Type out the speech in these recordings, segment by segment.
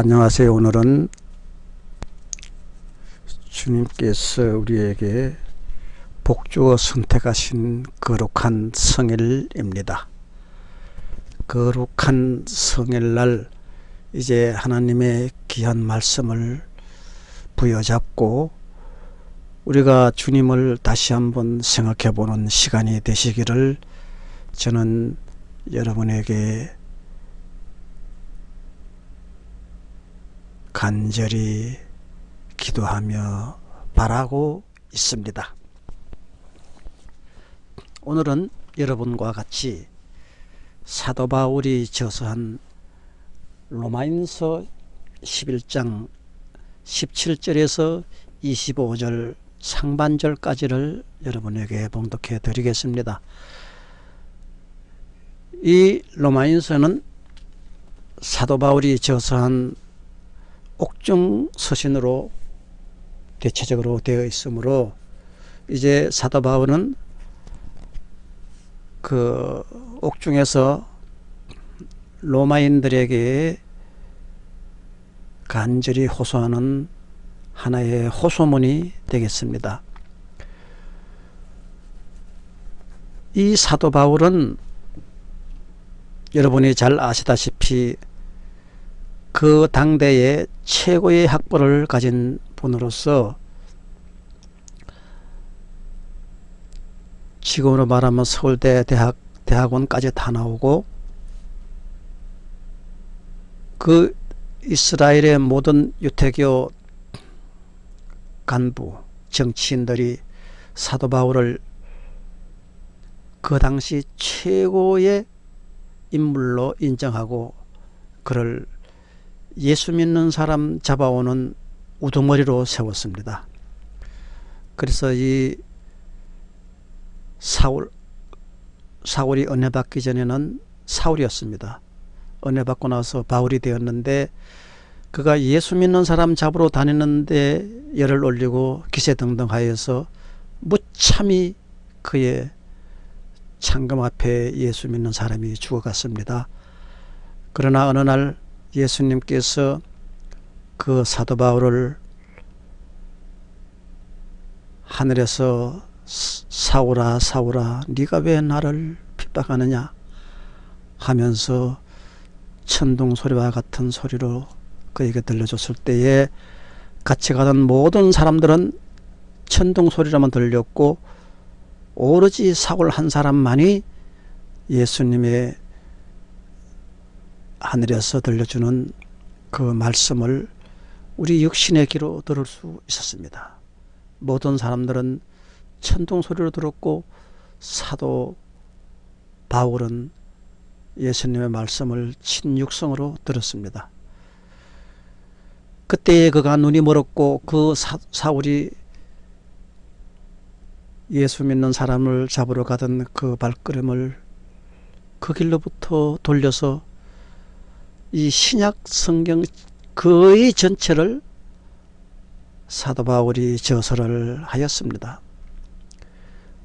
안녕하세요. 오늘은 주님께서 우리에게 복주어 선택하신 거룩한 성일입니다. 거룩한 성일날 이제 하나님의 귀한 말씀을 부여잡고 우리가 주님을 다시 한번 생각해 보는 시간이 되시기를 저는 여러분에게 간절히 기도하며 바라고 있습니다. 오늘은 여러분과 같이 사도 바울이 저서한 로마인서 11장 17절에서 25절 상반절까지를 여러분에게 봉독해 드리겠습니다. 이 로마인서는 사도 바울이 저서한 옥중 서신으로 대체적으로 되어 있으므로 이제 사도 바울은 그 옥중에서 로마인들에게 간절히 호소하는 하나의 호소문이 되겠습니다. 이 사도 바울은 여러분이 잘 아시다시피 그 당대의 최고의 학벌을 가진 분으로서 지금으로 말하면 서울대 대학 대학원까지 다 나오고 그 이스라엘의 모든 유태교 간부 정치인들이 사도 바울을 그 당시 최고의 인물로 인정하고 그를 예수 믿는 사람 잡아오는 우두머리로 세웠습니다. 그래서 이 사울 사울이 은혜 받기 전에는 사울이었습니다. 은혜 받고 나서 바울이 되었는데 그가 예수 믿는 사람 잡으러 다니는데 열을 올리고 기세 등등하여서 무참히 그의 창금 앞에 예수 믿는 사람이 죽어갔습니다. 그러나 어느 날 예수님께서 그 사도 바울을 하늘에서 사오라 사오라 네가 왜 나를 핍박하느냐? 하면서 천둥 소리와 같은 소리로 그에게 들려줬을 때에 같이 가던 모든 사람들은 천둥 소리라만 들렸고 오로지 사울 한 사람만이 예수님의 하늘에서 들려주는 그 말씀을 우리 육신의 귀로 들을 수 있었습니다. 모든 사람들은 천둥 소리로 들었고 사도 바울은 예수님의 말씀을 친육성으로 들었습니다. 그때에 그가 눈이 멀었고 그 사, 사울이 예수 믿는 사람을 잡으러 가던 그 발걸음을 그 길로부터 돌려서 이 신약 성경 거의 전체를 사도 바울이 저서를 하였습니다.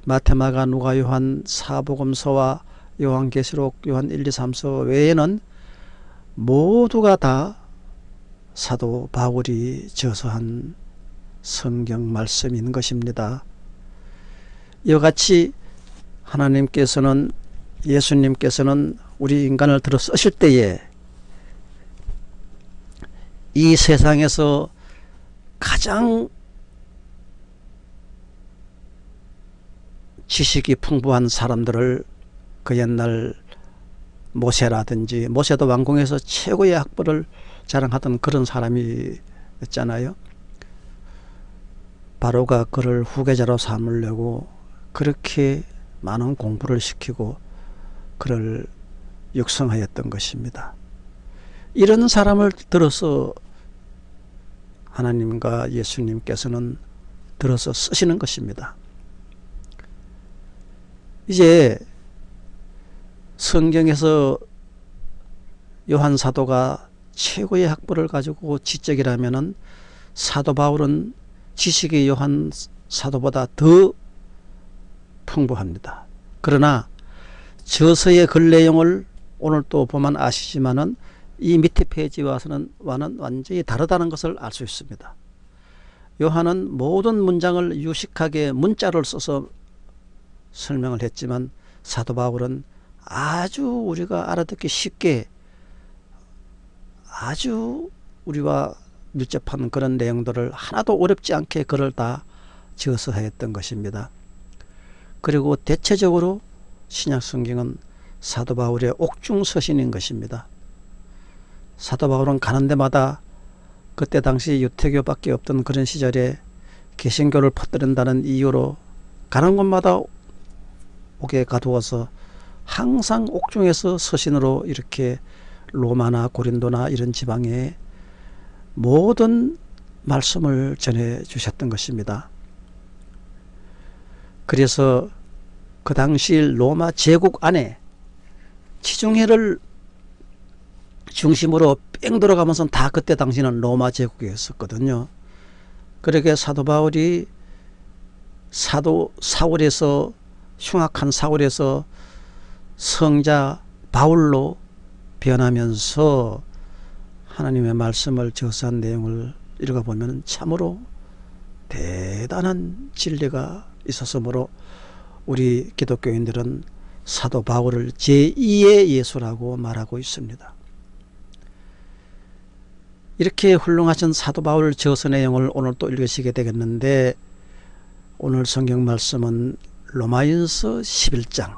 마테마가 누가 요한 사복음서와 요한계시록 요한 1, 2, 3서 외에는 모두가 다 사도 바울이 저서한 성경 말씀인 것입니다. 이와 같이 하나님께서는 예수님께서는 우리 인간을 들어 쓰실 때에 이 세상에서 가장 지식이 풍부한 사람들을 그 옛날 모세라든지 모세도 왕궁에서 최고의 학벌을 자랑하던 그런 사람이었잖아요. 바로가 그를 후계자로 삼으려고 그렇게 많은 공부를 시키고 그를 육성하였던 것입니다. 이런 사람을 들어서 하나님과 예수님께서는 들어서 쓰시는 것입니다. 이제 성경에서 요한 사도가 최고의 학벌을 가지고 지적이라면은 사도 바울은 지식이 요한 사도보다 더 풍부합니다. 그러나 저서의 글 내용을 오늘 또 보면 아시지만은 이 밑에 페이지와는 와는 완전히 다르다는 것을 알 수 있습니다. 요한은 모든 문장을 유식하게 문자를 써서 설명을 했지만 사도 바울은 아주 우리가 알아듣기 쉽게 아주 우리와 밀접한 그런 내용들을 하나도 어렵지 않게 글을 다 지어서 했던 것입니다. 그리고 대체적으로 신약 성경은 사도 바울의 옥중 서신인 것입니다. 사도 바울은 가는 데마다 그때 당시 유태교밖에 없던 그런 시절에 개신교를 퍼뜨린다는 이유로 가는 곳마다 옥에 가두어서 항상 옥중에서 서신으로 이렇게 로마나 고린도나 이런 지방에 모든 말씀을 전해 주셨던 것입니다. 그래서 그 당시 로마 제국 안에 지중해를 중심으로 뺑 들어가면서 다 그때 당시는 로마 제국이었었거든요. 그렇게 사도 바울이 사도 사울에서 흉악한 사울에서 성자 바울로 변하면서 하나님의 말씀을 저서한 내용을 읽어보면 참으로 대단한 진리가 있었으므로 우리 기독교인들은 사도 바울을 제2의 예수라고 말하고 있습니다. 이렇게 훌륭하신 사도 바울 저서 내용을 오늘 또 읽으시게 되겠는데 오늘 성경 말씀은 로마인서 11장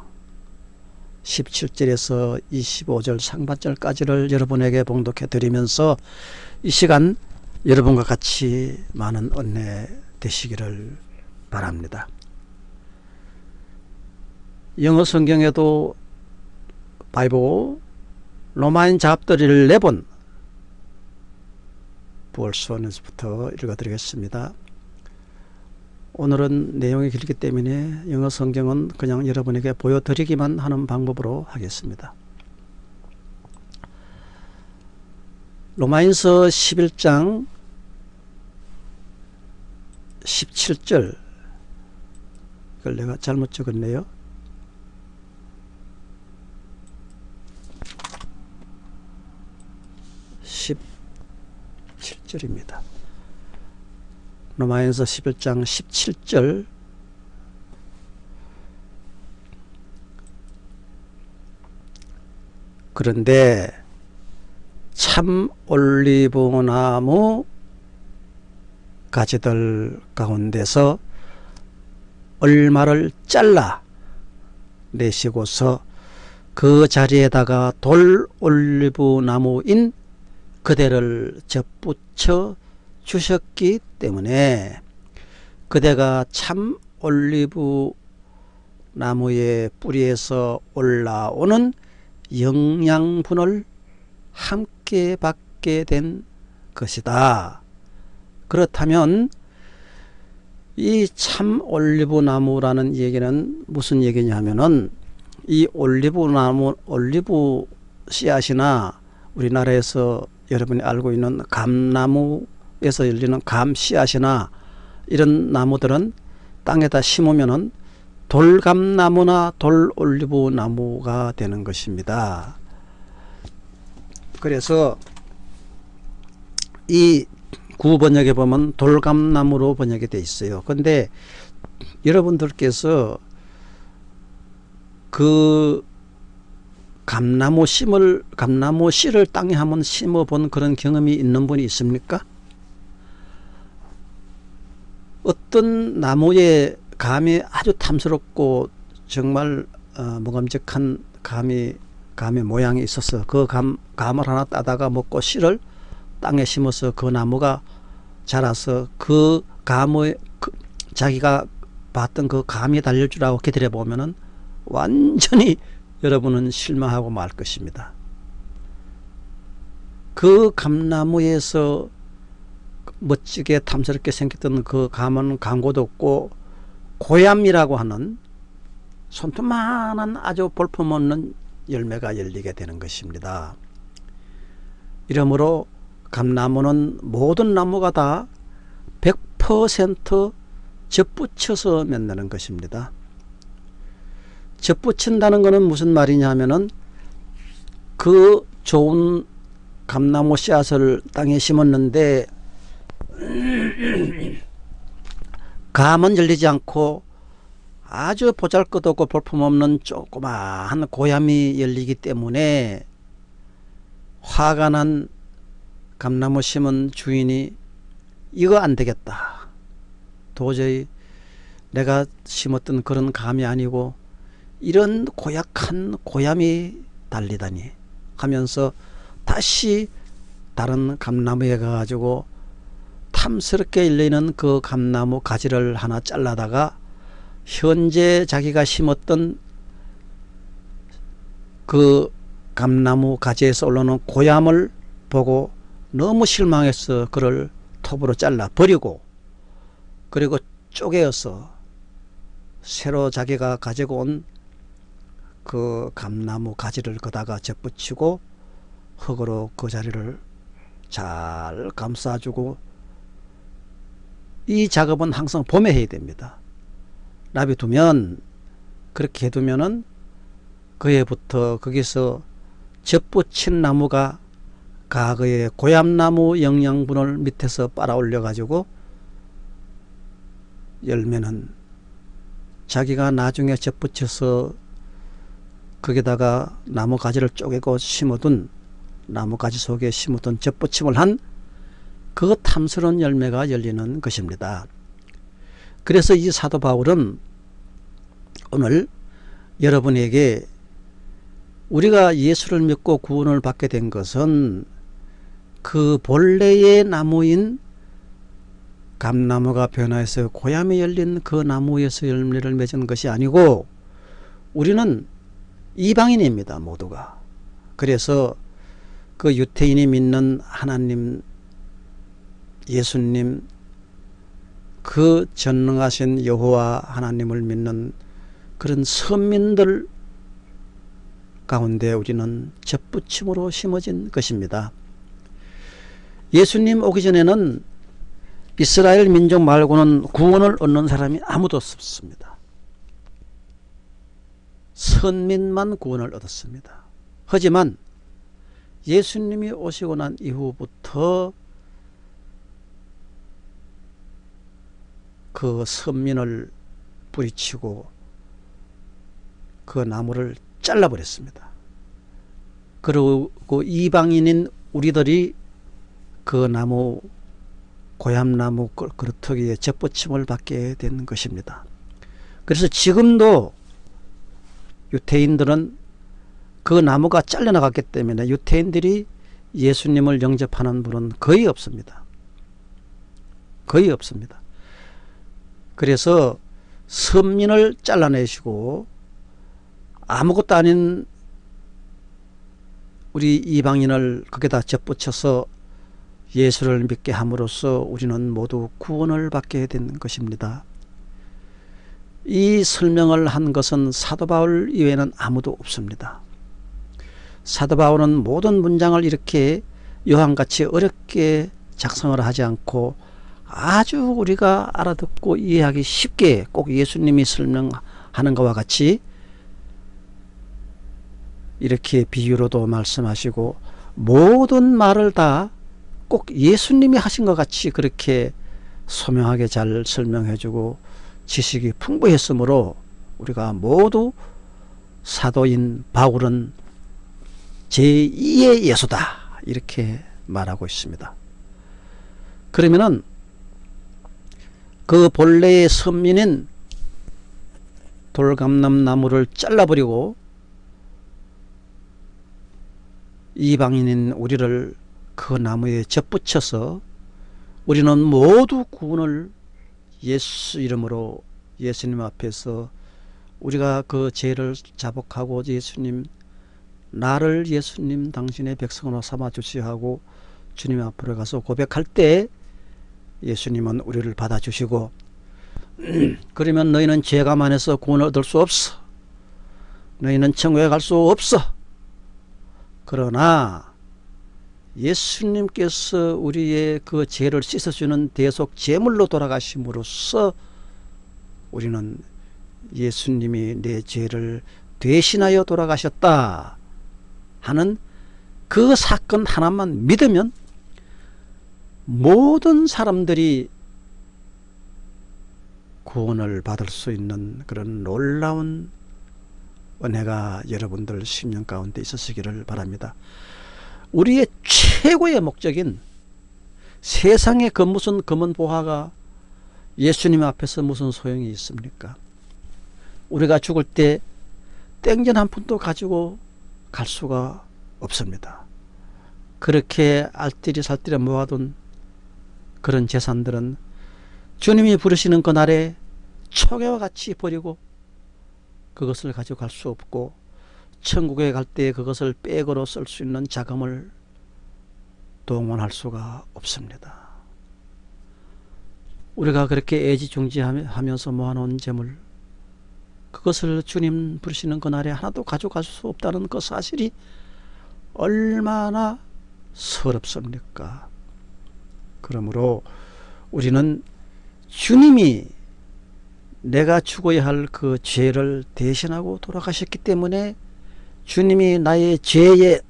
17절에서 25절 상반절까지를 여러분에게 봉독해 드리면서 이 시간 여러분과 같이 많은 은혜 되시기를 바랍니다. 영어 성경에도 바이블 로마인 잡들이를 내본 부월수원에서부터 읽어드리겠습니다. 오늘은 내용이 길기 때문에 영어 성경은 그냥 여러분에게 보여드리기만 하는 방법으로 하겠습니다. 로마인서 11장 17절 이걸 내가 잘못 적었네요. 17절입니다. 로마에서 11장 17절 그런데 참 올리브나무 가지들 가운데서 얼마를 잘라 내시고서 그 자리에다가 돌 올리브나무인 그대를 접붙 여 주셨기 때문에 그대가 참 올리브 나무의 뿌리에서 올라오는 영양분을 함께 받게 된 것이다. 그렇다면 이 참 올리브 나무라는 얘기는 무슨 얘기냐면은 이 올리브 나무 올리브 씨앗이나 우리나라에서 여러분이 알고 있는 감나무에서 열리는 감 씨앗이나 이런 나무들은 땅에다 심으면은 돌감나무나 돌올리브 나무가 되는 것입니다. 그래서 이 구번역에 보면 돌감나무로 번역이 되어 있어요. 근데 여러분들께서 그 감나무 심을 감나무 씨를 땅에 한번 심어 본 그런 경험이 있는 분이 있습니까? 어떤 나무의 감이 아주 탐스럽고 정말 어, 무감직한 감이 감의 모양이 있어서 그 감, 감을 하나 따다가 먹고 씨를 땅에 심어서 그 나무가 자라서 그 감의 그 자기가 봤던 그 감이 달릴 줄 알고 기다려 보면은 완전히 여러분은 실망하고 말 것입니다. 그 감나무에서 멋지게 탐스럽게 생겼던 그 감은 광고도 없고 고얌이라고 하는 손톱만한 아주 볼품없는 열매가 열리게 되는 것입니다. 이러므로 감나무는 모든 나무가 다 100% 접붙여서 맺는 것입니다. 접붙인다는 것은 무슨 말이냐 하면은 그 좋은 감나무 씨앗을 땅에 심었는데 감은 열리지 않고 아주 보잘것없고 볼품없는 조그마한 고얌이 열리기 때문에 화가 난 감나무 심은 주인이 이거 안 되겠다. 도저히 내가 심었던 그런 감이 아니고 이런 고약한 고얌이 달리다니 하면서 다시 다른 감나무에 가가지고 탐스럽게 열리는 그 감나무 가지를 하나 잘라다가 현재 자기가 심었던 그 감나무 가지에서 올라오는 고얌을 보고 너무 실망해서 그를 톱으로 잘라 버리고 그리고 쪼개어서 새로 자기가 가지고 온 그 감나무 가지를 거다가 접붙이고 흙으로 그 자리를 잘 감싸주고 이 작업은 항상 봄에 해야 됩니다. 놔두면 그렇게 해두면은 그해부터 거기서 접붙인 나무가 과거의 고얌나무 영양분을 밑에서 빨아올려 가지고 열매는 자기가 나중에 접붙여서 거기다가 나무 가지를 쪼개고 심어둔 나무 가지 속에 심어둔 접붙임을 한 그 탐스러운 열매가 열리는 것입니다. 그래서 이 사도 바울은 오늘 여러분에게 우리가 예수를 믿고 구원을 받게 된 것은 그 본래의 나무인 감나무가 변화해서 고향에 열린 그 나무에서 열매를 맺은 것이 아니고 우리는 이방인입니다 모두가 그래서 그 유태인이 믿는 하나님 예수님 그 전능하신 여호와 하나님을 믿는 그런 선민들 가운데 우리는 접붙임으로 심어진 것입니다. 예수님 오기 전에는 이스라엘 민족 말고는 구원을 얻는 사람이 아무도 없습니다. 선민만 구원을 얻었습니다. 하지만 예수님이 오시고 난 이후부터 그 선민을 뿌리치고 그 나무를 잘라버렸습니다. 그리고 이방인인 우리들이 그 나무 고향나무 그루터기에 접붙임을 받게 된 것입니다. 그래서 지금도 유태인들은 그 나무가 잘려나갔기 때문에 유태인들이 예수님을 영접하는 분은 거의 없습니다. 거의 없습니다. 그래서 선민을 잘라내시고 아무것도 아닌 우리 이방인을 거기다 접붙여서 예수를 믿게 함으로써 우리는 모두 구원을 받게 된 것입니다. 이 설명을 한 것은 사도 바울 이외에는 아무도 없습니다. 사도 바울은 모든 문장을 이렇게 요한같이 어렵게 작성을 하지 않고 아주 우리가 알아듣고 이해하기 쉽게 꼭 예수님이 설명하는 것과 같이 이렇게 비유로도 말씀하시고 모든 말을 다 꼭 예수님이 하신 것 같이 그렇게 소명하게 잘 설명해 주고 지식이 풍부했으므로 우리가 모두 사도인 바울은 제2의 예수다 이렇게 말하고 있습니다. 그러면은 그 본래의 선민인 돌감남나무를 잘라버리고 이방인인 우리를 그 나무에 접붙여서 우리는 모두 구원을 예수 이름으로 예수님 앞에서 우리가 그 죄를 자복하고 예수님 나를 예수님 당신의 백성으로 삼아 주시하고 주님 앞으로 가서 고백할 때 예수님은 우리를 받아주시고 그러면 너희는 죄가 많아서 구원을 얻을 수 없어. 너희는 천국에 갈 수 없어. 그러나 예수님께서 우리의 그 죄를 씻어주는 대속 제물로 돌아가심으로써 우리는 예수님이 내 죄를 대신하여 돌아가셨다 하는 그 사건 하나만 믿으면 모든 사람들이 구원을 받을 수 있는 그런 놀라운 은혜가 여러분들 10년 가운데 있으시기를 바랍니다. 우리의 최고의 목적인 세상의 그 무슨 검은 보화가 예수님 앞에서 무슨 소용이 있습니까? 우리가 죽을 때 땡전 한 푼도 가지고 갈 수가 없습니다. 그렇게 알뜰히 살뜰히 모아둔 그런 재산들은 주님이 부르시는 그날에 초계와 같이 버리고 그것을 가지고 갈 수 없고 천국에 갈 때 그것을 백으로 쓸 수 있는 자금을 동원할 수가 없습니다. 우리가 그렇게 애지중지하면서 모아놓은 재물 그것을 주님 부르시는 그날에 하나도 가져갈 수 없다는 그 사실이 얼마나 서럽습니까? 그러므로 우리는 주님이 내가 죽어야 할 그 죄를 대신하고 돌아가셨기 때문에 주님이 나의 죄의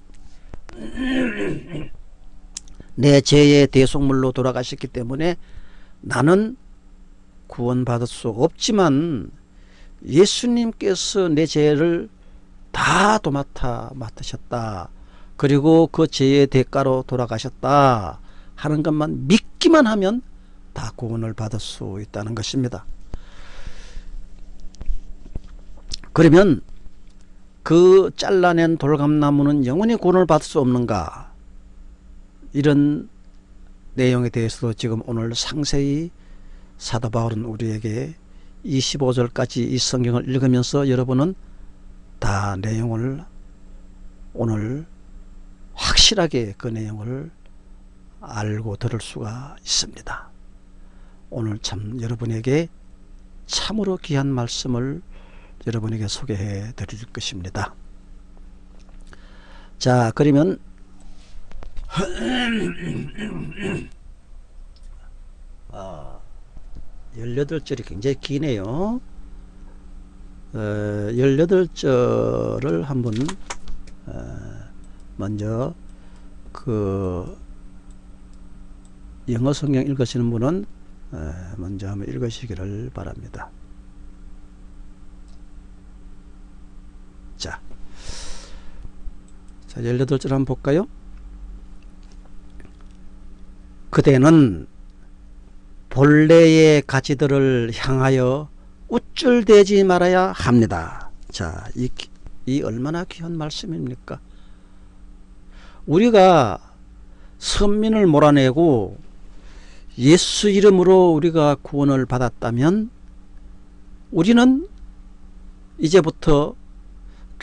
내 죄의 대속물로 돌아가셨기 때문에 나는 구원받을 수 없지만 예수님께서 내 죄를 다 도맡아 맡으셨다. 그리고 그 죄의 대가로 돌아가셨다 하는 것만 믿기만 하면 다 구원을 받을 수 있다는 것입니다. 그러면 그 잘라낸 돌감나무는 영원히 구원을 받을 수 없는가 이런 내용에 대해서도 지금 오늘 상세히 사도 바울은 우리에게 25절까지 이 성경을 읽으면서 여러분은 다 내용을 오늘 확실하게 그 내용을 알고 들을 수가 있습니다. 오늘 참 여러분에게 참으로 귀한 말씀을 여러분에게 소개해 드릴 것입니다. 자 그러면 아, 18절이 굉장히 기네요. 어, 18절을 한번 어, 먼저 그 영어 성경 읽으시는 분은 어, 먼저 한번 읽으시기를 바랍니다. 자, 자 18절 한번 볼까요? 그대는 본래의 가지들을 향하여 우쭐대지 말아야 합니다. 자, 이, 이 얼마나 귀한 말씀입니까? 우리가 선민을 몰아내고 예수 이름으로 우리가 구원을 받았다면 우리는 이제부터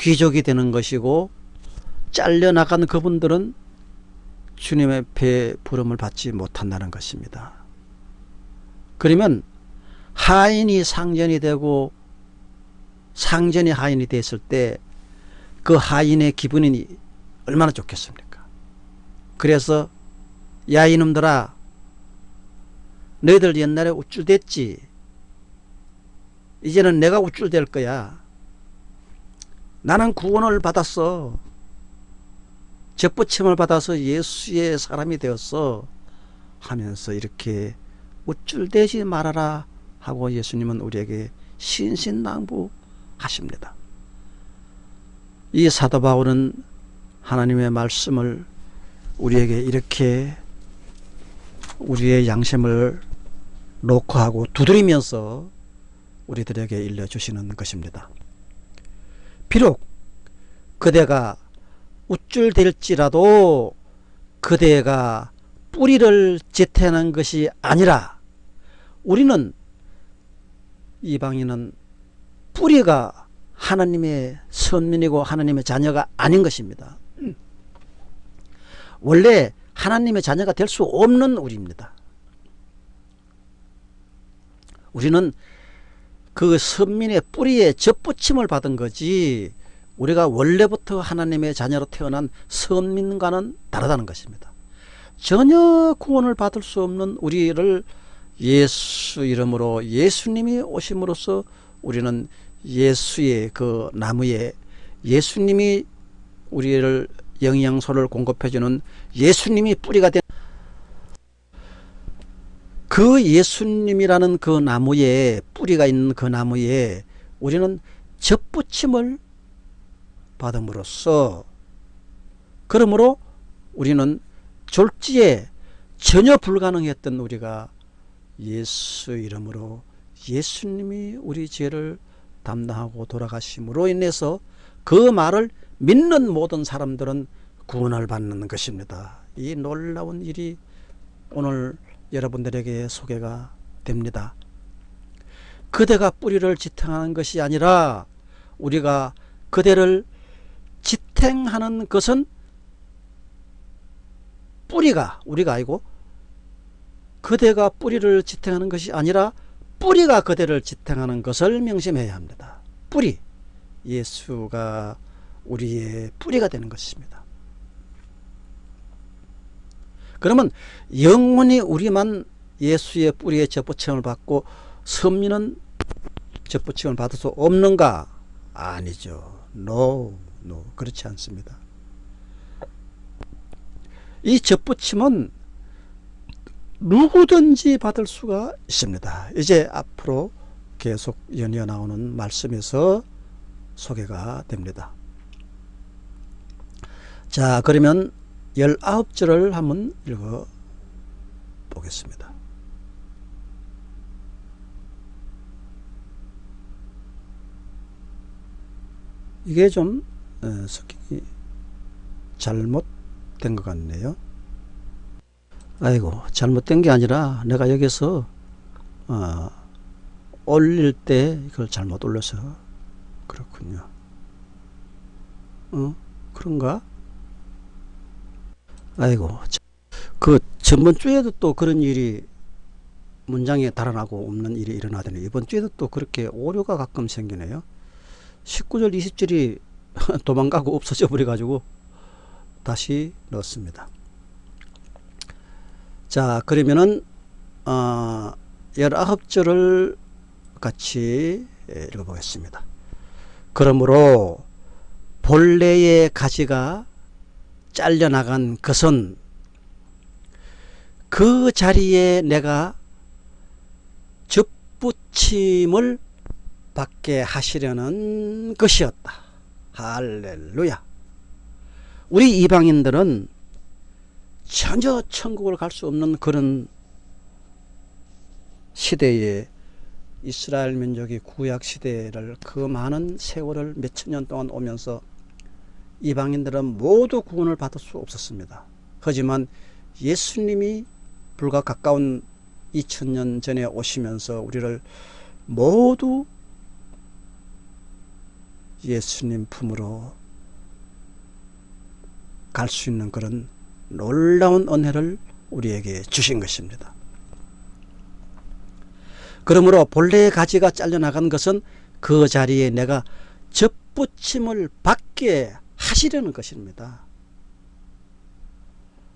귀족이 되는 것이고 잘려나간 그분들은 주님의 배 부름을 받지 못한다는 것입니다. 그러면 하인이 상전이 되고 상전이 하인이 됐을 때 그 하인의 기분이 얼마나 좋겠습니까? 그래서 야 이놈들아 너희들 옛날에 우쭐댔지 이제는 내가 우쭐댈 거야 나는 구원을 받았어 접붙임을 받아서 예수의 사람이 되었어 하면서 이렇게 우쭐대지 말아라 하고 예수님은 우리에게 신신당부하십니다. 이 사도 바울은 하나님의 말씀을 우리에게 이렇게 우리의 양심을 놓고 하고 두드리면서 우리들에게 일러주시는 것입니다. 비록 그대가 우쭐댈지라도 그대가 뿌리를 지태는 것이 아니라 우리는 이방인은 뿌리가 하나님의 선민이고 하나님의 자녀가 아닌 것입니다. 원래 하나님의 자녀가 될 수 없는 우리입니다. 우리는 그 선민의 뿌리에 접붙임을 받은 거지 우리가 원래부터 하나님의 자녀로 태어난 선민과는 다르다는 것입니다. 전혀 구원을 받을 수 없는 우리를 예수 이름으로 예수님이 오심으로써 우리는 예수의 그 나무에 예수님이 우리를 영양소를 공급해주는 예수님이 뿌리가 된 그 예수님이라는 그 나무에 뿌리가 있는 그 나무에 우리는 접붙임을 받음으로써 그러므로 우리는 졸지에 전혀 불가능했던 우리가 예수 이름으로 예수님이 우리 죄를 담당하고 돌아가심으로 인해서 그 말을 믿는 모든 사람들은 구원을 받는 것입니다. 이 놀라운 일이 오늘 여러분들에게 소개가 됩니다. 그대가 뿌리를 지탱하는 것이 아니라 우리가 그대를 지탱하는 것은 뿌리가 우리가 아니고 그대가 뿌리를 지탱하는 것이 아니라 뿌리가 그대를 지탱하는 것을 명심해야 합니다. 뿌리 예수가 우리의 뿌리가 되는 것입니다. 그러면 영원히 우리만 예수의 뿌리에 접붙임을 받고 선민은 접붙임을 받을 수 없는가? 아니죠. No, no. 그렇지 않습니다. 이 접붙임은 누구든지 받을 수가 있습니다. 이제 앞으로 계속 연이어 나오는 말씀에서 소개가 됩니다. 자 그러면 19절을 한번 읽어 보겠습니다. 이게 좀 어, 잘못된 것 같네요. 아이고 잘못된 게 아니라 내가 여기서 어, 올릴 때 이걸 잘못 올려서 그렇군요. 어? 그런가? 아이고 그 전번 주에도 또 그런 일이 문장에 달아나고 없는 일이 일어나더니 이번 주에도 또 그렇게 오류가 가끔 생기네요. 19절 20절이 도망가고 없어져 버려 가지고 다시 넣었습니다. 자 그러면은 어, 19절을 같이 예, 읽어 보겠습니다. 그러므로 본래의 가지가 잘려나간 것은 그 자리에 내가 접붙임을 받게 하시려는 것이었다. 할렐루야. 우리 이방인들은 전혀 천국을 갈 수 없는 그런 시대에 이스라엘 민족이 구약 시대를 그 많은 세월을 몇천 년 동안 오면서 이방인들은 모두 구원을 받을 수 없었습니다. 하지만 예수님이 불과 가까운 2000년 전에 오시면서 우리를 모두 예수님 품으로 갈 수 있는 그런 놀라운 은혜를 우리에게 주신 것입니다. 그러므로 본래의 가지가 잘려나간 것은 그 자리에 내가 접붙임을 받게 하시려는 것입니다.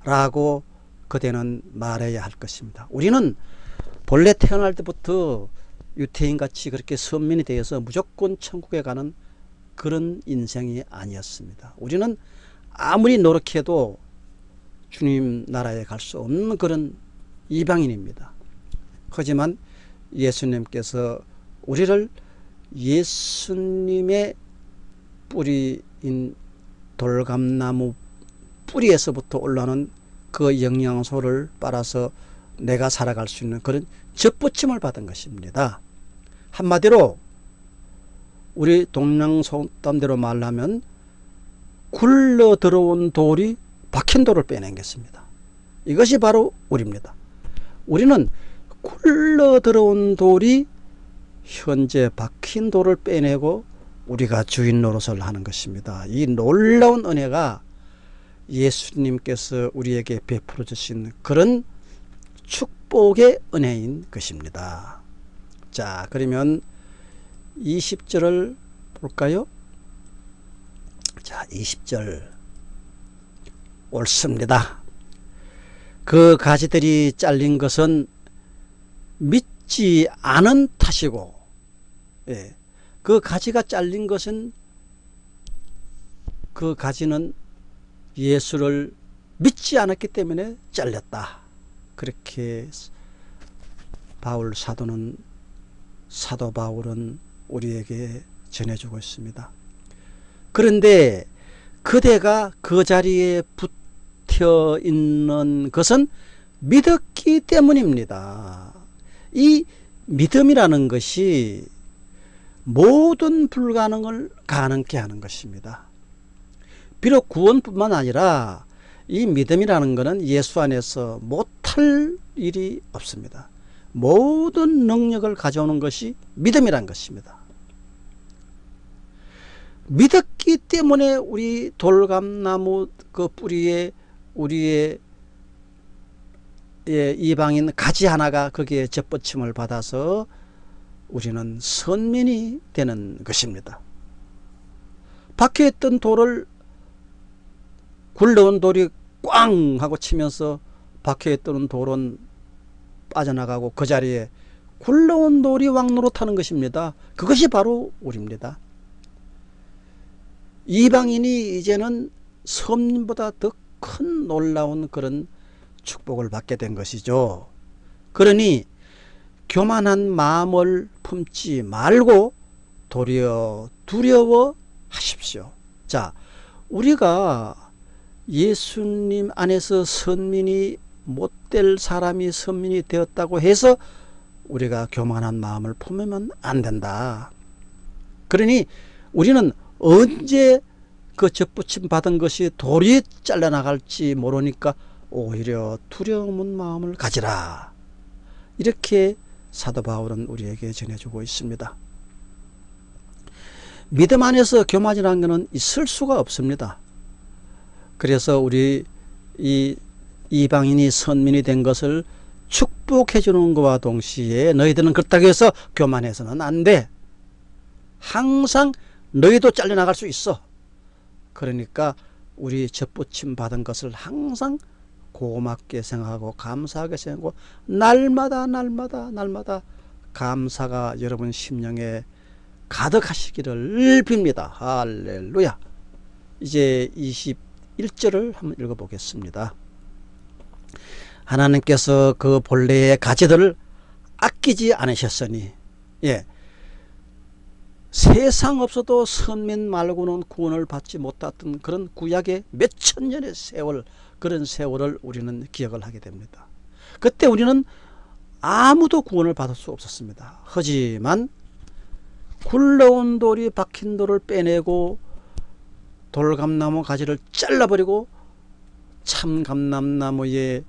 라고 그대는 말해야 할 것입니다. 우리는 본래 태어날 때부터 유태인같이 그렇게 선민이 되어서 무조건 천국에 가는 그런 인생이 아니었습니다. 우리는 아무리 노력해도 주님 나라에 갈 수 없는 그런 이방인입니다. 하지만 예수님께서 우리를 예수님의 뿌리인 돌감나무 뿌리에서부터 올라오는 그 영양소를 빨아서 내가 살아갈 수 있는 그런 접붙임을 받은 것입니다. 한마디로 우리 동양속담대로 말하면 굴러 들어온 돌이 박힌 돌을 빼낸겠습니다. 이것이 바로 우리입니다. 우리는 굴러 들어온 돌이 현재 박힌 돌을 빼내고 우리가 주인 노릇을 하는 것입니다. 이 놀라운 은혜가 예수님께서 우리에게 베풀어 주신 그런 축복의 은혜인 것입니다. 자 그러면 20절을 볼까요? 자, 20절 옳습니다. 그 가지들이 잘린 것은 믿지 않은 탓이고 예, 그 가지가 잘린 것은 그 가지는 예수를 믿지 않았기 때문에 잘렸다. 그렇게 바울 사도는 사도 바울은 우리에게 전해주고 있습니다. 그런데 그대가 그 자리에 붙어 있는 것은 믿었기 때문입니다. 이 믿음이라는 것이 모든 불가능을 가능케 하는 것입니다. 비록 구원뿐만 아니라 이 믿음이라는 것은 예수 안에서 못할 일이 없습니다. 모든 능력을 가져오는 것이 믿음이란 것입니다. 믿었기 때문에 우리 돌감나무 그 뿌리에 우리의 예, 이방인 가지 하나가 거기에 접붙임을 받아서 우리는 선민이 되는 것입니다. 밖에 있던 돌을 굴러온 돌이 꽝 하고 치면서 밖에 있던 돌은 빠져나가고 그 자리에 굴러온 돌이 왕노로 타는 것입니다. 그것이 바로 우리입니다. 이방인이 이제는 섬보다 더 큰 놀라운 그런 축복을 받게 된 것이죠. 그러니 교만한 마음을 품지 말고 도리어 두려워 하십시오. 자, 우리가 예수님 안에서 선민이 못될 사람이 선민이 되었다고 해서 우리가 교만한 마음을 품으면 안 된다. 그러니 우리는 언제 그 접붙임 받은 것이 돌이 잘려나갈지 모르니까 오히려 두려운 마음을 가지라. 이렇게 사도 바울은 우리에게 전해주고 있습니다. 믿음 안에서 교만이라는 것은 있을 수가 없습니다. 그래서 우리 이 이방인이 선민이 된 것을 축복해 주는 것과 동시에 너희들은 그렇다고 해서 교만해서는 안 돼. 항상 너희도 잘려나갈 수 있어. 그러니까 우리 접붙임 받은 것을 항상 고맙게 생각하고 감사하게 생각하고 날마다 날마다 날마다 감사가 여러분 심령에 가득하시기를 빕니다. 할렐루야. 이제 21절을 한번 읽어보겠습니다. 하나님께서 그 본래의 가지들을 아끼지 않으셨으니 예. 세상 없어도 선민 말고는 구원을 받지 못했던 그런 구약의 몇천 년의 세월 그런 세월을 우리는 기억을 하게 됩니다. 그때 우리는 아무도 구원을 받을 수 없었습니다. 하지만 굴러온 돌이 박힌 돌을 빼내고 돌감나무 가지를 잘라버리고 참감남나무의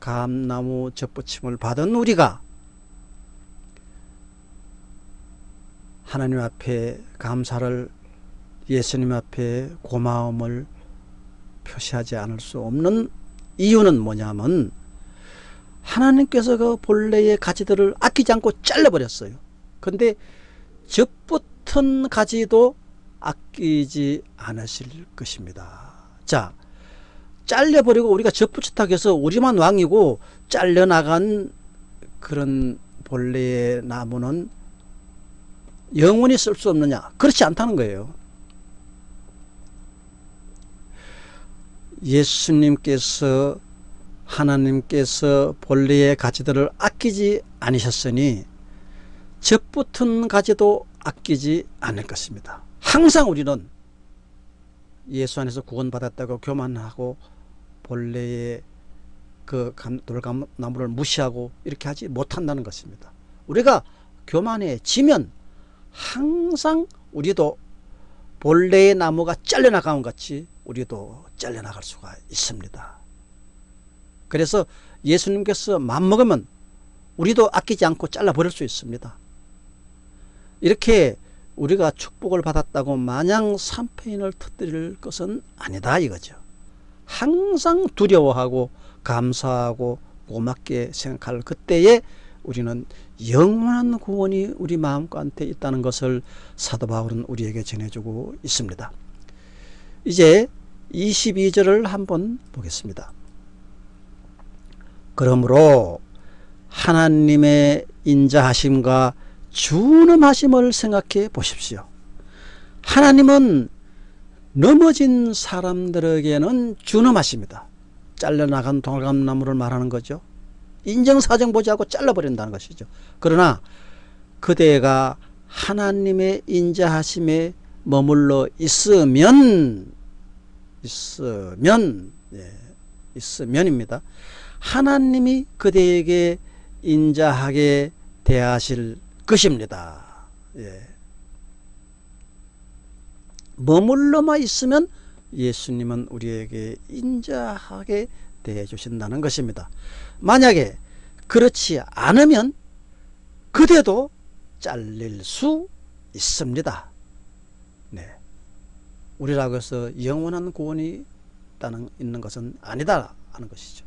감나무 접붙임을 받은 우리가 하나님 앞에 감사를 예수님 앞에 고마움을 표시하지 않을 수 없는 이유는 뭐냐면 하나님께서 그 본래의 가지들을 아끼지 않고 잘라버렸어요. 근데 접붙은 가지도 아끼지 않으실 것입니다. 자, 잘려버리고 우리가 접붙였다고 해서 우리만 왕이고 잘려나간 그런 본래의 나무는 영원히 쓸 수 없느냐? 그렇지 않다는 거예요. 예수님께서 하나님께서 본래의 가지들을 아끼지 않으셨으니 접붙은 가지도 아끼지 않을 것입니다. 항상 우리는 예수 안에서 구원받았다고 교만하고 본래의 그 돌감나무를 무시하고 이렇게 하지 못한다는 것입니다. 우리가 교만해지면 항상 우리도 본래의 나무가 잘려나가는 같이 우리도 잘려나갈 수가 있습니다. 그래서 예수님께서 맘먹으면 우리도 아끼지 않고 잘라버릴 수 있습니다. 이렇게 우리가 축복을 받았다고 마냥 삼페인을 터뜨릴 것은 아니다 이거죠. 항상 두려워하고 감사하고 고맙게 생각할 그때에 우리는 영원한 구원이 우리 마음가운데 있다는 것을 사도 바울은 우리에게 전해주고 있습니다. 이제 22절을 한번 보겠습니다. 그러므로 하나님의 인자하심과 준엄하심을 생각해 보십시오. 하나님은 넘어진 사람들에게는 준엄하십니다. 잘려나간 돌감나무를 말하는 거죠. 인정사정 보지 않고 잘라버린다는 것이죠. 그러나 그대가 하나님의 인자하심에 머물러 있으면 있으면 예, 있으면입니다. 하나님이 그대에게 인자하게 대하실 것입니다. 예. 머물러만 있으면 예수님은 우리에게 인자하게 대해 주신다는 것입니다. 만약에 그렇지 않으면 그대도 잘릴 수 있습니다. 네. 우리라고 해서 영원한 구원이 있다는, 있는 것은 아니다 하는 것이죠.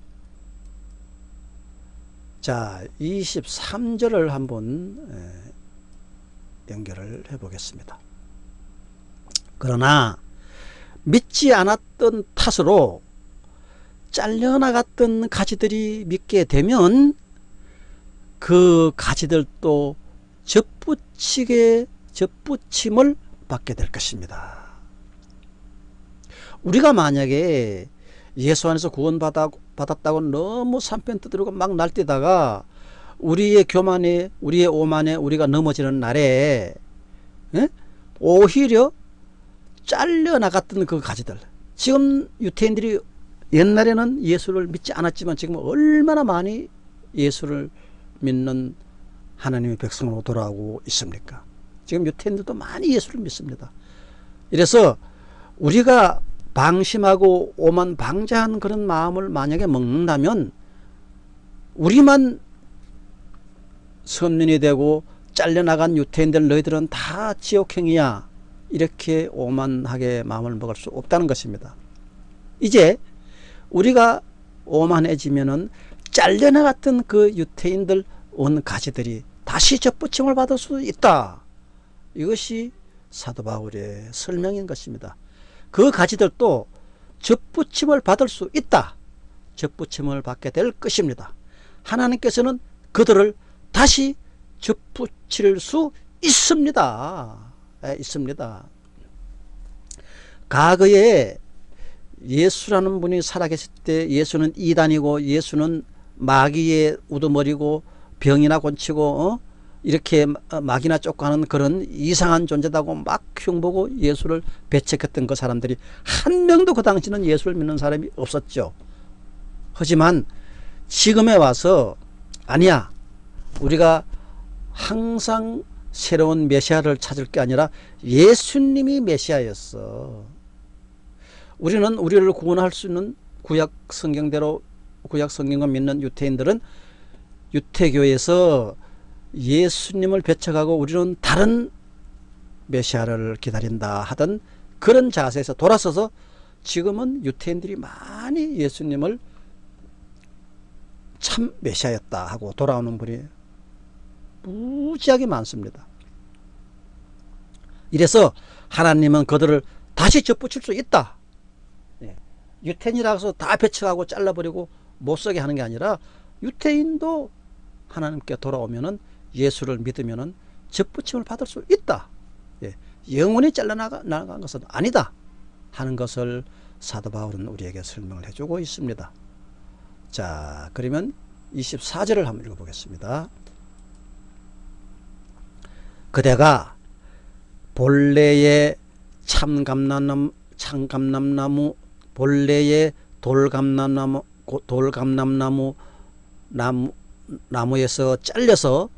자, 23절을 한번 연결을 해 보겠습니다. 그러나 믿지 않았던 탓으로 잘려나갔던 가지들이 믿게 되면 그 가지들도 접붙이게 접붙임을 받게 될 것입니다. 우리가 만약에 예수 안에서 구원 받았다고 너무 산편 두드리고 막 날뛰다가 우리의 교만에 우리의 오만에 우리가 넘어지는 날에 에? 오히려 잘려나갔던 그 가지들. 지금 유태인들이 옛날에는 예수를 믿지 않았지만 지금 얼마나 많이 예수를 믿는 하나님의 백성으로 돌아오고 있습니까? 지금 유태인들도 많이 예수를 믿습니다. 이래서 우리가 방심하고 오만 방자한 그런 마음을 만약에 먹는다면 우리만 선민이 되고 잘려나간 유태인들 너희들은 다 지옥행이야. 이렇게 오만하게 마음을 먹을 수 없다는 것입니다. 이제 우리가 오만해지면은 잘려나갔던 그 유태인들 온 가지들이 다시 접붙임을 받을 수 있다. 이것이 사도 바울의 설명인 것입니다 그 가지들도 접붙임을 받을 수 있다. 접붙임을 받게 될 것입니다. 하나님께서는 그들을 다시 접붙일 수 있습니다. 에, 있습니다. 과거에 예수라는 분이 살아계실 때 예수는 이단이고 예수는 마귀의 우두머리고 병이나 곤치고 어? 이렇게 막이나 쫓고하는 그런 이상한 존재다고 막 흉보고 예수를 배척했던 그 사람들이 한 명도 그 당시는 예수를 믿는 사람이 없었죠. 하지만 지금에 와서 아니야 우리가 항상 새로운 메시아를 찾을 게 아니라 예수님이 메시아였어. 우리는 우리를 구원할 수 있는 구약 성경대로 구약 성경을 믿는 유태인들은 유태교에서 예수님을 배척하고 우리는 다른 메시아를 기다린다 하던 그런 자세에서 돌아서서 지금은 유태인들이 많이 예수님을 참 메시아였다 하고 돌아오는 분이 무지하게 많습니다. 이래서 하나님은 그들을 다시 접붙일 수 있다. 예. 유태인이라고 해서 다 배척하고 잘라버리고 못쓰게 하는 게 아니라 유태인도 하나님께 돌아오면 은 예수를 믿으면 접붙임을 받을 수 있다. 예, 영원히 잘라나간 것은 아니다. 하는 것을 사도 바울은 우리에게 설명을 해주고 있습니다. 자, 그러면 24절을 한번 읽어보겠습니다. 그대가 본래의 참감남나무, 참감남나무, 본래의 돌감남나무, 돌감남나무 나무, 나무에서 잘려서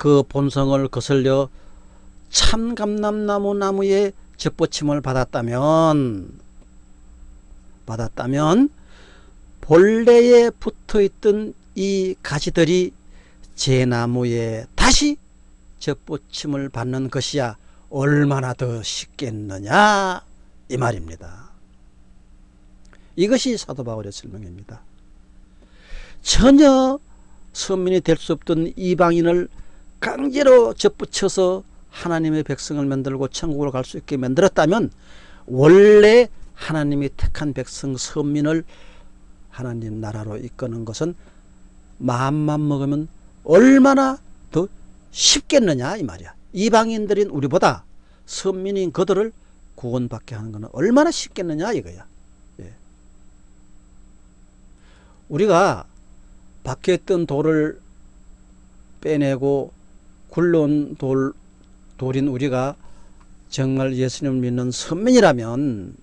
그 본성을 거슬려 참감남나무 나무에 접붙임을 받았다면 받았다면 본래에 붙어있던 이 가지들이 제 나무에 다시 접붙임을 받는 것이야 얼마나 더 쉽겠느냐 이 말입니다. 이것이 사도 바울의 설명입니다. 전혀 선민이 될 수 없던 이방인을 강제로 접붙여서 하나님의 백성을 만들고 천국으로 갈 수 있게 만들었다면 원래 하나님이 택한 백성 선민을 하나님 나라로 이끄는 것은 마음만 먹으면 얼마나 더 쉽겠느냐 이 말이야 이방인들인 우리보다 선민인 그들을 구원받게 하는 것은 얼마나 쉽겠느냐 이거야. 예. 우리가 밖에 있던 돌을 빼내고 굴러온 돌, 돌인 우리가 정말 예수님을 믿는 선민이라면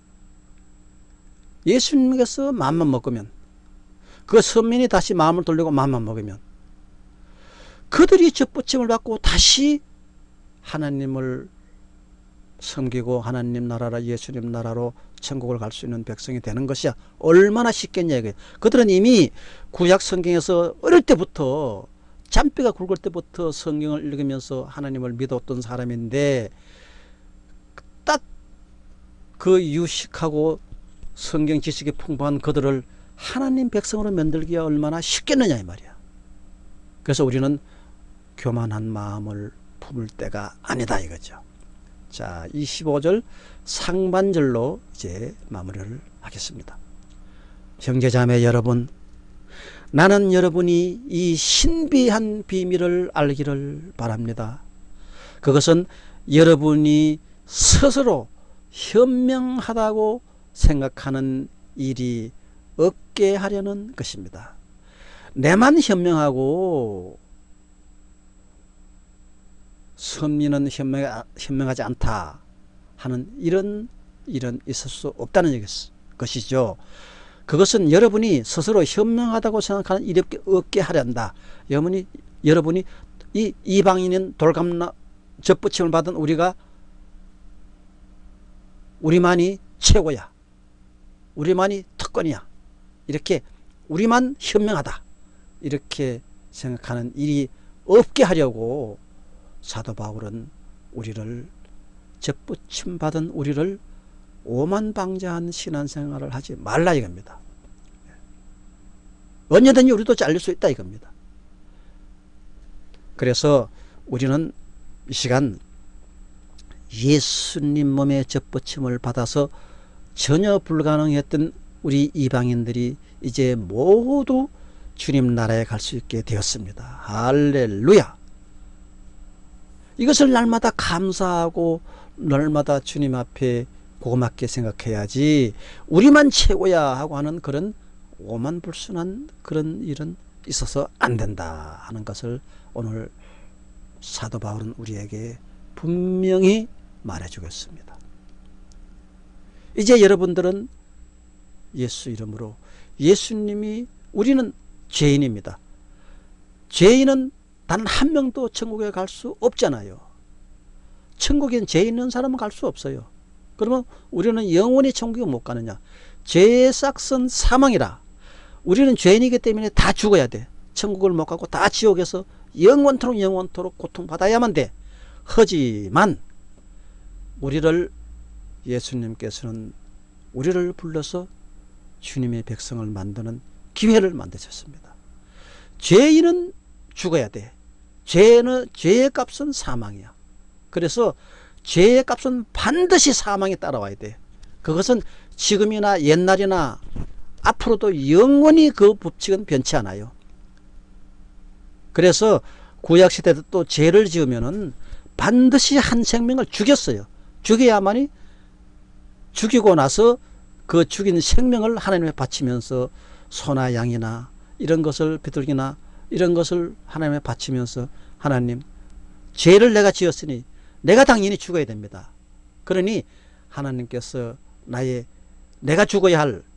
예수님께서 마음만 먹으면 그 선민이 다시 마음을 돌리고 마음만 먹으면 그들이 접붙임을 받고 다시 하나님을 섬기고 하나님 나라라 예수님 나라로 천국을 갈 수 있는 백성이 되는 것이야. 얼마나 쉽겠냐 이게 그들은 이미 구약 성경에서 어릴 때부터 잔뼈가 굵을 때부터 성경을 읽으면서 하나님을 믿었던 사람인데 딱 그 유식하고 성경 지식이 풍부한 그들을 하나님 백성으로 만들기가 얼마나 쉽겠느냐 이 말이야. 그래서 우리는 교만한 마음을 품을 때가 아니다 이거죠. 자 25절 상반절로 이제 마무리를 하겠습니다. 형제자매 여러분 나는 여러분이 이 신비한 비밀을 알기를 바랍니다 그것은 여러분이 스스로 현명하다고 생각하는 일이 없게 하려는 것입니다. 내만 현명하고 선민은 현명, 현명하지 않다 하는 이런 일은 있을 수 없다는 것이죠. 그것은 여러분이 스스로 현명하다고 생각하는 일이 없게 하련다. 여러분이, 여러분이 이 이방인인 돌감나 접붙임을 받은 우리가 우리만이 최고야. 우리만이 특권이야. 이렇게 우리만 현명하다. 이렇게 생각하는 일이 없게 하려고 사도 바울은 우리를 접붙임 받은 우리를 오만방자한 신앙생활을 하지 말라 이겁니다. 언제든지 우리도 잘릴 수 있다 이겁니다. 그래서 우리는 이 시간 예수님 몸의 접붙임을 받아서 전혀 불가능했던 우리 이방인들이 이제 모두 주님 나라에 갈 수 있게 되었습니다. 할렐루야! 이것을 날마다 감사하고 날마다 주님 앞에 고맙게 생각해야지 우리만 최고야 하고 하는 그런 오만불순한 그런 일은 있어서 안 된다 하는 것을 오늘 사도 바울은 우리에게 분명히 말해주겠습니다. 이제 여러분들은 예수 이름으로 예수님이 우리는 죄인입니다. 죄인은 단 한 명도 천국에 갈 수 없잖아요. 천국엔 죄 있는 사람은 갈 수 없어요. 그러면 우리는 영원히 천국에 못 가느냐. 죄의 싹은 사망이라. 우리는 죄인이기 때문에 다 죽어야 돼. 천국을 못 가고 다 지옥에서 영원토록 영원토록 고통받아야만 돼. 하지만 우리를 예수님께서는 우리를 불러서 주님의 백성을 만드는 기회를 만드셨습니다. 죄인은 죽어야 돼. 죄는 죄의 값은 사망이야. 그래서 죄의 값은 반드시 사망에 따라와야 돼. 그것은 지금이나 옛날이나 앞으로도 영원히 그 법칙은 변치 않아요. 그래서 구약시대도 또 죄를 지으면은 반드시 한 생명을 죽였어요. 죽여야만이 죽이고 나서 그 죽인 생명을 하나님에 바치면서 소나 양이나 이런 것을 비둘기나 이런 것을 하나님에 바치면서 하나님 죄를 내가 지었으니 내가 당연히 죽어야 됩니다. 그러니 하나님께서 나의 내가 죽어야 할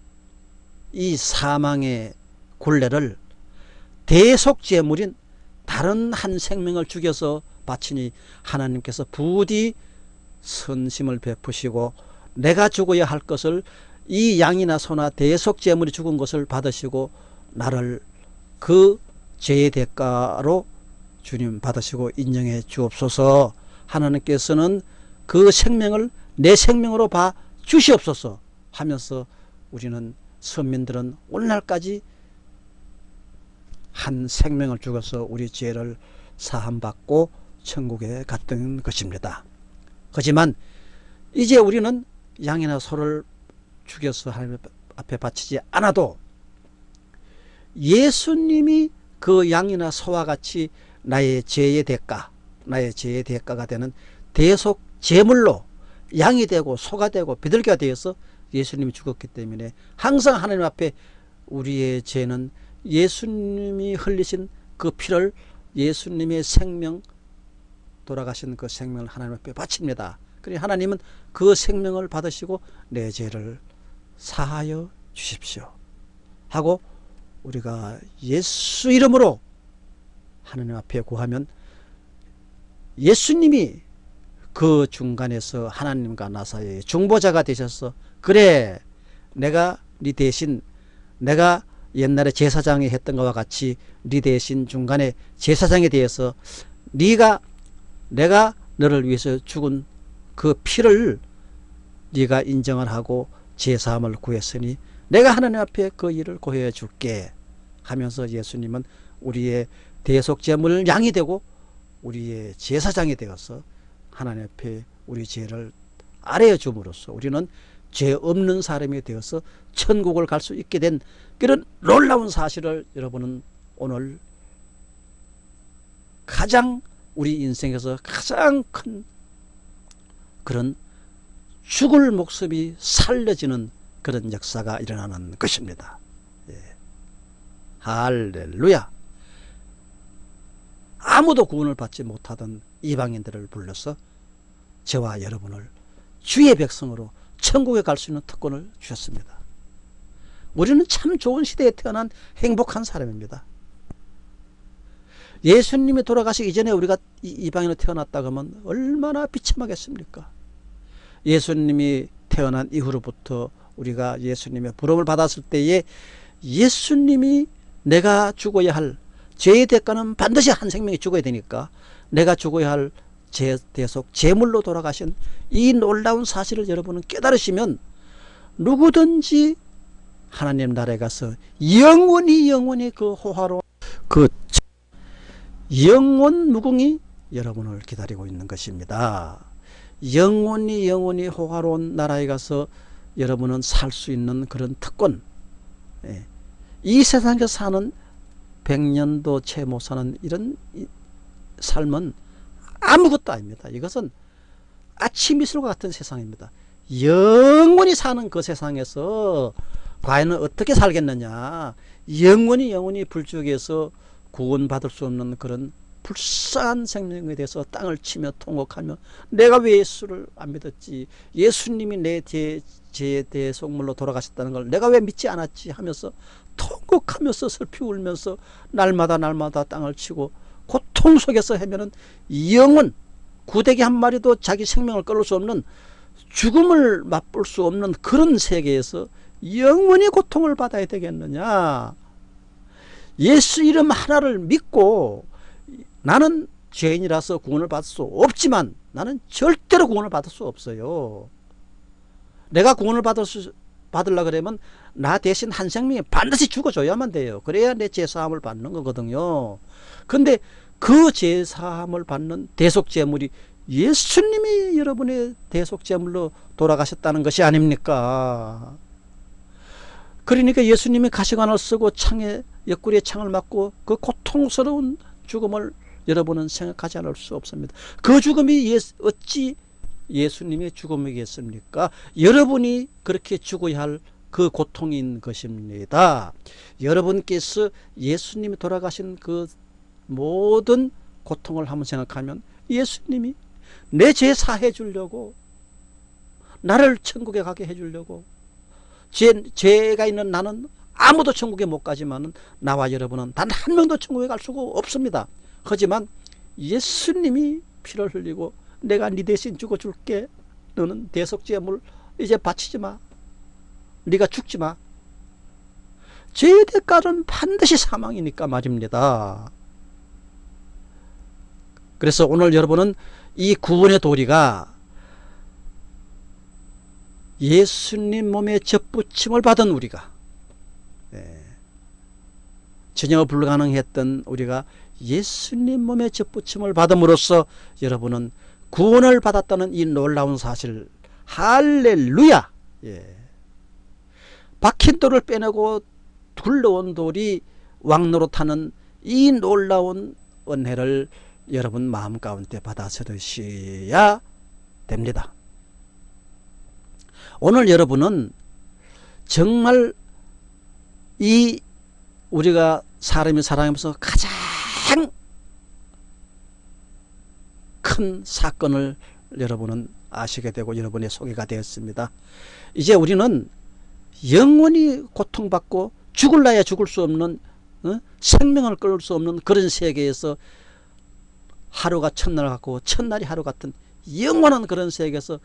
이 사망의 굴레를 대속제물인 다른 한 생명을 죽여서 바치니 하나님께서 부디 선심을 베푸시고 내가 죽어야 할 것을 이 양이나 소나 대속제물이 죽은 것을 받으시고 나를 그 죄의 대가로 주님 받으시고 인정해 주옵소서 하나님께서는 그 생명을 내 생명으로 봐 주시옵소서 하면서 우리는 선민들은 오늘날까지 한 생명을 죽어서 우리 죄를 사함받고 천국에 갔던 것입니다. 하지만 이제 우리는 양이나 소를 죽여서 하나님 앞에 바치지 않아도 예수님이 그 양이나 소와 같이 나의 죄의 대가 나의 죄의 대가가 되는 대속 제물로 양이 되고 소가 되고 비둘기가 되어서 예수님이 죽었기 때문에 항상 하나님 앞에 우리의 죄는 예수님이 흘리신 그 피를 예수님의 생명 돌아가신 그 생명을 하나님 앞에 바칩니다. 그래 하나님은 그 생명을 받으시고 내 죄를 사하여 주십시오. 하고 우리가 예수 이름으로 하나님 앞에 구하면 예수님이 그 중간에서 하나님과 나 사이에 중보자가 되셔서 그래 내가 네 대신 내가 옛날에 제사장이 했던 것과 같이 네 대신 중간에 제사장에 대해서 네가 내가 너를 위해서 죽은 그 피를 네가 인정을 하고 제사함을 구했으니 내가 하나님 앞에 그 일을 고해 줄게 하면서 예수님은 우리의 대속제물 양이 되고 우리의 제사장이 되어서 하나님 앞에 우리 죄를 아뢰어 줌으로써 우리는 죄 없는 사람이 되어서 천국을 갈 수 있게 된 그런 놀라운 사실을 여러분은 오늘 가장 우리 인생에서 가장 큰 그런 죽을 목숨이 살려지는 그런 역사가 일어나는 것입니다. 예. 할렐루야. 아무도 구원을 받지 못하던 이방인들을 불러서 저와 여러분을 주의 백성으로 천국에 갈 수 있는 특권을 주셨습니다. 우리는 참 좋은 시대에 태어난 행복한 사람입니다. 예수님이 돌아가시기 전에 우리가 이방인으로 태어났다 그러면 얼마나 비참하겠습니까? 예수님이 태어난 이후로부터 우리가 예수님의 부름을 받았을 때에 예수님이 내가 죽어야 할 죄의 대가는 반드시 한 생명이 죽어야 되니까 내가 죽어야 할 제, 대속 제물로 돌아가신 이 놀라운 사실을 여러분은 깨달으시면 누구든지 하나님 나라에 가서 영원히 영원히 그 호화로운 그 영원 무궁이 여러분을 기다리고 있는 것입니다. 영원히 영원히 호화로운 나라에 가서 여러분은 살 수 있는 그런 특권 예. 이 세상에서 사는 100년도 채 못 사는 이런 삶은 아무것도 아닙니다. 이것은 아침 이슬과 같은 세상입니다. 영원히 사는 그 세상에서 과연 어떻게 살겠느냐 영원히 영원히 불쪽에서 구원받을 수 없는 그런 불쌍한 생명에 대해서 땅을 치며 통곡하며 내가 왜 예수를 안 믿었지 예수님이 내 제, 제 대속물로 돌아가셨다는 걸 내가 왜 믿지 않았지 하면서 통곡하면서 슬피 울면서 날마다 날마다 땅을 치고 고통 속에서 헤매는 영원 구데기 한 마리도 자기 생명을 끊을 수 없는 죽음을 맛볼 수 없는 그런 세계에서 영원히 고통을 받아야 되겠느냐? 예수 이름 하나를 믿고 나는 죄인이라서 구원을 받을 수 없지만 나는 절대로 구원을 받을 수 없어요. 내가 구원을 받을 수 받으려 그러면 나 대신 한 생명이 반드시 죽어줘야만 돼요. 그래야 내 제사함을 받는 거거든요. 근데 그 제사함을 받는 대속제물이 예수님이 여러분의 대속제물로 돌아가셨다는 것이 아닙니까? 그러니까 예수님이 가시관을 쓰고 창에 옆구리에 창을 맞고 그 고통스러운 죽음을 여러분은 생각하지 않을 수 없습니다. 그 죽음이 어찌 예수님의 죽음이겠습니까? 여러분이 그렇게 죽어야 할 그 고통인 것입니다. 여러분께서 예수님이 돌아가신 그 모든 고통을 한번 생각하면 예수님이 내 죄 사해 주려고 나를 천국에 가게 해 주려고 죄, 죄가 있는 나는 아무도 천국에 못 가지만 나와 여러분은 단 한 명도 천국에 갈 수가 없습니다. 하지만 예수님이 피를 흘리고 내가 네 대신 죽어줄게 너는 대속제물 이제 바치지 마 네가 죽지 마 죄의 대가는 반드시 사망이니까 말입니다 그래서 오늘 여러분은 이 구원의 도리가 예수님 몸에 접붙임을 받은 우리가 네. 전혀 불가능했던 우리가 예수님 몸에 접붙임을 받음으로써 여러분은 구원을 받았다는 이 놀라운 사실 할렐루야 예. 박힌 돌을 빼내고 굴러온 돌이 왕노릇하는 이 놀라운 은혜를 여러분 마음 가운데 받아들이셔야 됩니다 오늘 여러분은 정말 이 우리가 사람이 살아가면서 가장 큰 사건을 여러분은 아시게 되고 여러분의 소개가 되었습니다. 이제 우리는 영원히 고통받고 죽을라야 죽을 수 없는 어? 생명을 끌수 없는 그런 세계에서 하루가 첫날 같고 첫날이 하루 같은 영원한 그런 세계에서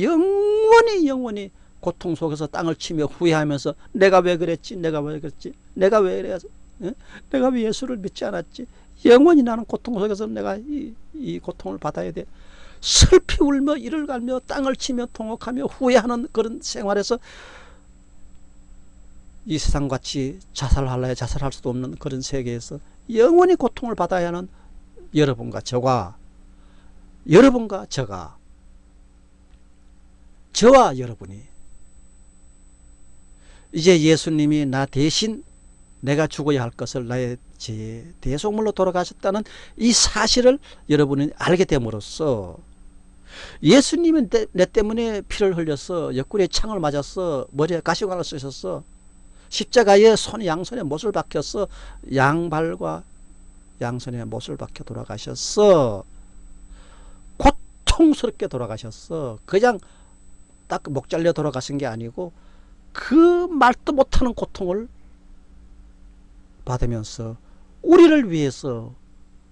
영원히 영원히 고통 속에서 땅을 치며 후회하면서 내가 왜 그랬지 내가 왜 그랬지 내가 왜 그래서 어? 내가 왜 예수를 믿지 않았지 영원히 나는 고통 속에서 내가 이, 이 고통을 받아야 돼 슬피 울며 이를 갈며 땅을 치며 통곡하며 후회하는 그런 생활에서 이 세상같이 자살할래 자살할 수도 없는 그런 세계에서 영원히 고통을 받아야 하는 여러분과 저가 여러분과 저가 저와 여러분이 이제 예수님이 나 대신 내가 죽어야 할 것을 나의 제 대속물로 돌아가셨다는 이 사실을 여러분이 알게 됨으로써 예수님은 내, 내 때문에 피를 흘렸어 옆구리에 창을 맞았어 머리에 가시관을 쓰셨어 십자가에 손 양손에 못을 박혔어 양발과 양손에 못을 박혀 돌아가셨어. 고통스럽게 돌아가셨어. 그냥 딱 목 잘려 돌아가신 게 아니고 그 말도 못하는 고통을 받으면서 우리를 위해서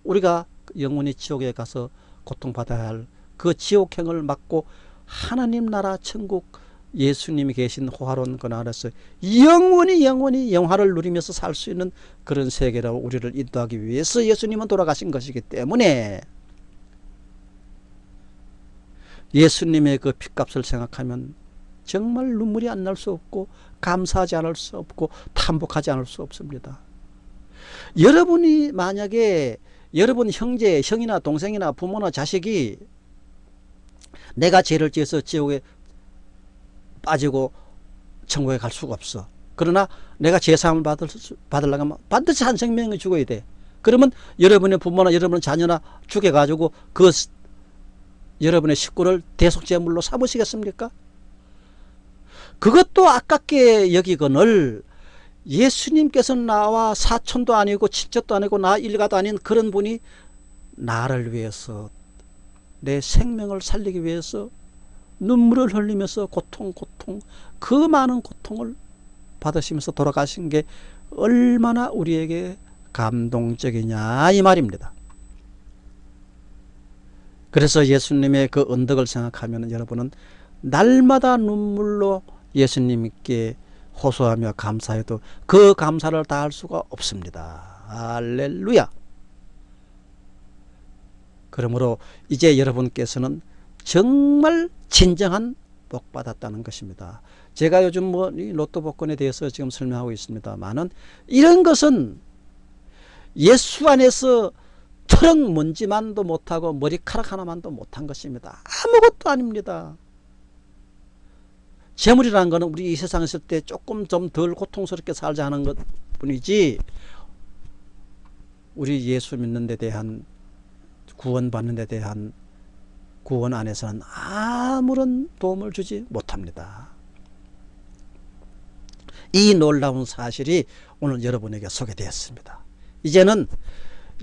우리가 영원히 지옥에 가서 고통받아야 할 그 지옥행을 막고 하나님 나라 천국 예수님이 계신 호화로운 그 나라에서 영원히 영원히 영화를 누리면서 살 수 있는 그런 세계로 우리를 인도하기 위해서 예수님은 돌아가신 것이기 때문에 예수님의 그 핏값을 생각하면 정말 눈물이 안 날 수 없고 감사하지 않을 수 없고 탐복하지 않을 수 없습니다. 여러분이 만약에 여러분 형제, 형이나 동생이나 부모나 자식이 내가 죄를 지어서 지옥에 빠지고 천국에 갈 수가 없어. 그러나 내가 죄사함을 받을, 받으려고 하면 반드시 한 생명이 죽어야 돼. 그러면 여러분의 부모나 여러분의 자녀나 죽여가지고 그 여러분의 식구를 대속제물로 삼으시겠습니까? 그것도 아깝게 여기거늘 예수님께서 나와 사촌도 아니고 친척도 아니고 나 일가도 아닌 그런 분이 나를 위해서 내 생명을 살리기 위해서 눈물을 흘리면서 고통 고통 그 많은 고통을 받으시면서 돌아가신 게 얼마나 우리에게 감동적이냐 이 말입니다. 그래서 예수님의 그 언덕을 생각하면 여러분은 날마다 눈물로 예수님께 호소하며 감사해도 그 감사를 다 할 수가 없습니다. 할렐루야. 그러므로 이제 여러분께서는 정말 진정한 복 받았다는 것입니다. 제가 요즘 뭐 로또 복권에 대해서 지금 설명하고 있습니다만은 이런 것은 예수 안에서 트럭 먼지만도 못하고 머리카락 하나만도 못한 것입니다. 아무것도 아닙니다. 재물이라는 것은 우리 이 세상에 있을 때 조금 좀 덜 고통스럽게 살자 하는 것 뿐이지 우리 예수 믿는 데 대한 구원받는 데 대한 구원 안에서는 아무런 도움을 주지 못합니다. 이 놀라운 사실이 오늘 여러분에게 소개되었습니다. 이제는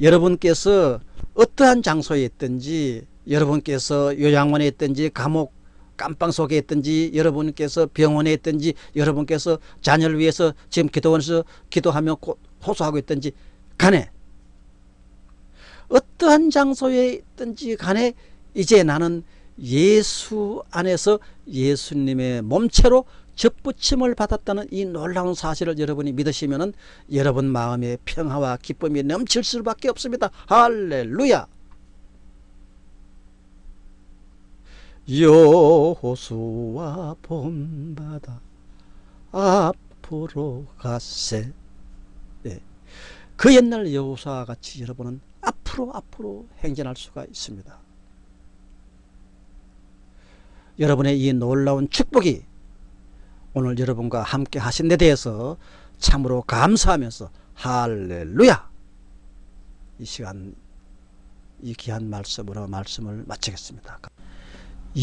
여러분께서 어떠한 장소에 있든지 여러분께서 요양원에 있든지 감옥 깜빵 속에 있든지 여러분께서 병원에 있든지 여러분께서 자녀를 위해서 지금 기도원에서 기도하며 호소하고 있든지 간에 어떠한 장소에 있든지 간에 이제 나는 예수 안에서 예수님의 몸체로 접붙임을 받았다는 이 놀라운 사실을 여러분이 믿으시면 여러분 마음에 평화와 기쁨이 넘칠 수밖에 없습니다. 할렐루야 여호수와 본바다 앞으로 가세 네. 그 옛날 여호수와 같이 여러분은 앞으로 앞으로 행진할 수가 있습니다. 여러분의 이 놀라운 축복이 오늘 여러분과 함께 하신 데 대해서 참으로 감사하면서 할렐루야 이 시간 이 귀한 말씀으로 말씀을 마치겠습니다.